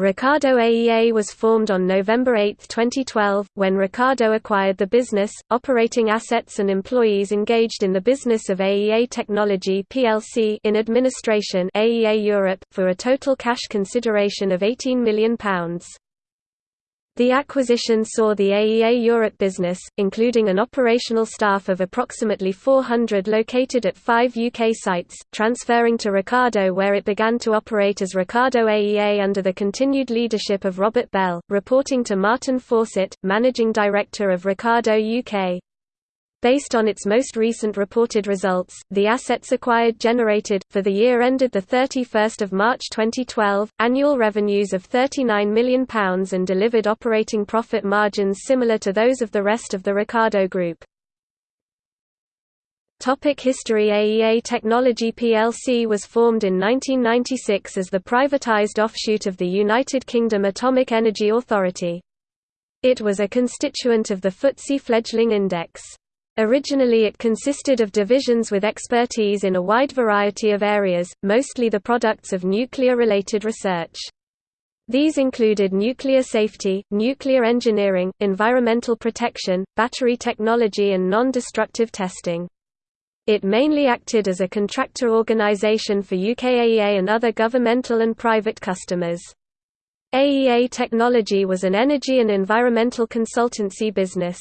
Ricardo AEA was formed on November 8, 2012, when Ricardo acquired the business, operating assets and employees engaged in the business of AEA Technology plc in administration AEA Europe, for a total cash consideration of £18 million. The acquisition saw the AEA Europe business, including an operational staff of approximately 400 located at five UK sites, transferring to Ricardo where it began to operate as Ricardo AEA under the continued leadership of Robert Bell, reporting to Martin Fawcett, Managing Director of Ricardo UK. Based on its most recent reported results, the assets acquired generated, for the year ended 31 March 2012, annual revenues of £39 million and delivered operating profit margins similar to those of the rest of the Ricardo Group. Topic history AEA Technology plc was formed in 1996 as the privatised offshoot of the United Kingdom Atomic Energy Authority. It was a constituent of the FTSE Fledgling Index. Originally it consisted of divisions with expertise in a wide variety of areas, mostly the products of nuclear-related research. These included nuclear safety, nuclear engineering, environmental protection, battery technology and non-destructive testing. It mainly acted as a contractor organization for UKAEA and other governmental and private customers. AEA Technology was an energy and environmental consultancy business.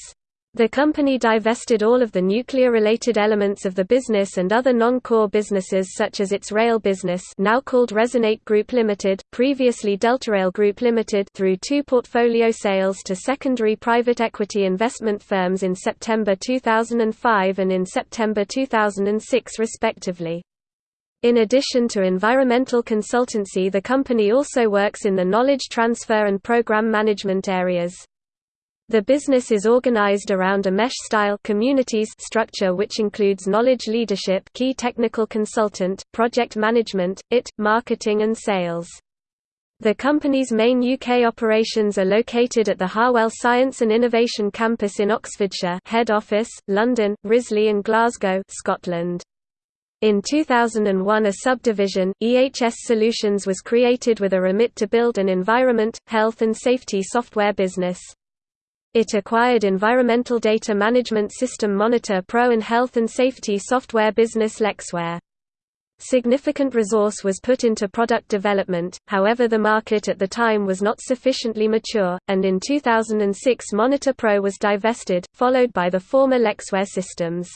The company divested all of the nuclear-related elements of the business and other non-core businesses such as its rail business now called Resonate Group Limited, previously Deltarail Group Limited through two portfolio sales to secondary private equity investment firms in September 2005 and in September 2006 respectively. In addition to environmental consultancy the company also works in the knowledge transfer and program management areas. The business is organized around a mesh-style communities structure which includes knowledge leadership key technical consultant, project management, IT, marketing and sales. The company's main UK operations are located at the Harwell Science and Innovation Campus in Oxfordshire head office, London, Risley and Glasgow Scotland. In 2001 a subdivision, EHS Solutions was created with a remit to build an environment, health and safety software business. It acquired environmental data management system Monitor Pro and health and safety software business Lexware. Significant resource was put into product development, however the market at the time was not sufficiently mature, and in 2006 Monitor Pro was divested, followed by the former Lexware systems.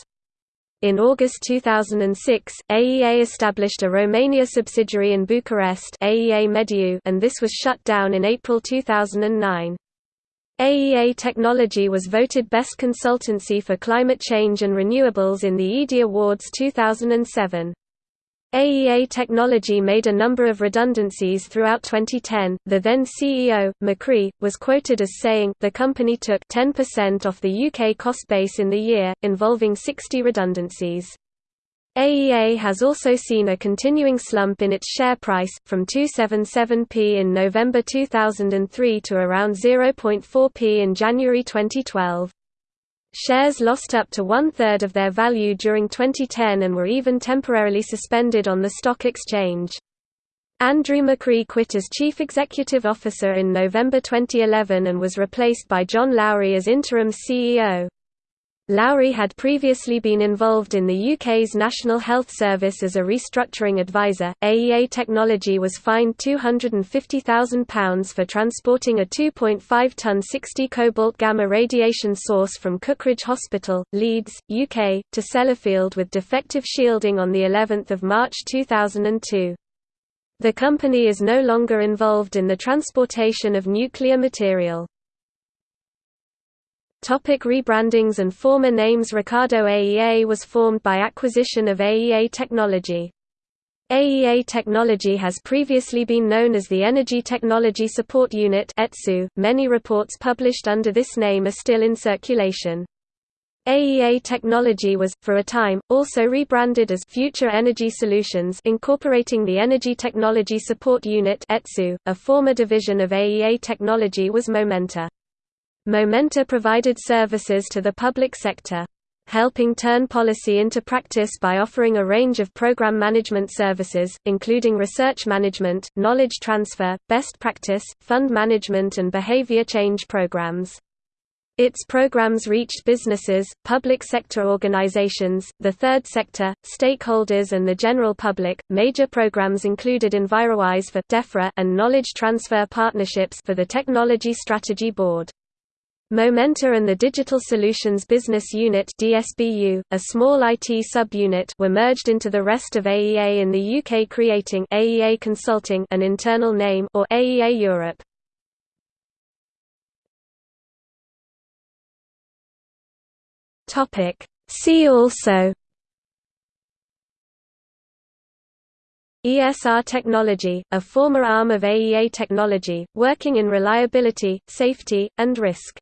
In August 2006, AEA established a Romania subsidiary in Bucharest AEA Mediu and this was shut down in April 2009. AEA Technology was voted Best Consultancy for Climate Change and Renewables in the EDI Awards 2007. AEA Technology made a number of redundancies throughout 2010. The then CEO, McCree, was quoted as saying, The company took 10% off the UK cost base in the year, involving 60 redundancies. AEA has also seen a continuing slump in its share price, from 277p in November 2003 to around 0.4p in January 2012. Shares lost up to one-third of their value during 2010 and were even temporarily suspended on the stock exchange. Andrew McCree quit as Chief Executive Officer in November 2011 and was replaced by John Lowry as interim CEO. Lowry had previously been involved in the UK's National Health Service as a restructuring advisor. AEA Technology was fined £250,000 for transporting a 2.5 ton 60 cobalt gamma radiation source from Cookridge Hospital, Leeds, UK, to Sellafield with defective shielding on the 11th of March 2002. The company is no longer involved in the transportation of nuclear material. Topic rebrandings and former names Ricardo AEA was formed by acquisition of AEA Technology. AEA Technology has previously been known as the Energy Technology Support Unit. Many reports published under this name are still in circulation. AEA Technology was, for a time, also rebranded as Future Energy Solutions incorporating the Energy Technology Support Unit. .A former division of AEA Technology was Momenta. Momenta provided services to the public sector. helping turn policy into practice by offering a range of program management services, including research management, knowledge transfer, best practice, fund management and behavior change programs. Its programs reached businesses, public sector organizations, the third sector, stakeholders, and the general public. Major programs included EnviroWise for DEFRA and Knowledge Transfer Partnerships for the Technology Strategy Board. Momenta and the Digital Solutions Business Unit DSBU, a small IT sub-unit were merged into the rest of AEA in the UK creating AEA Consulting an internal name or AEA Europe. Topic See also ESR Technology, a former arm of AEA Technology, working in reliability, safety, and risk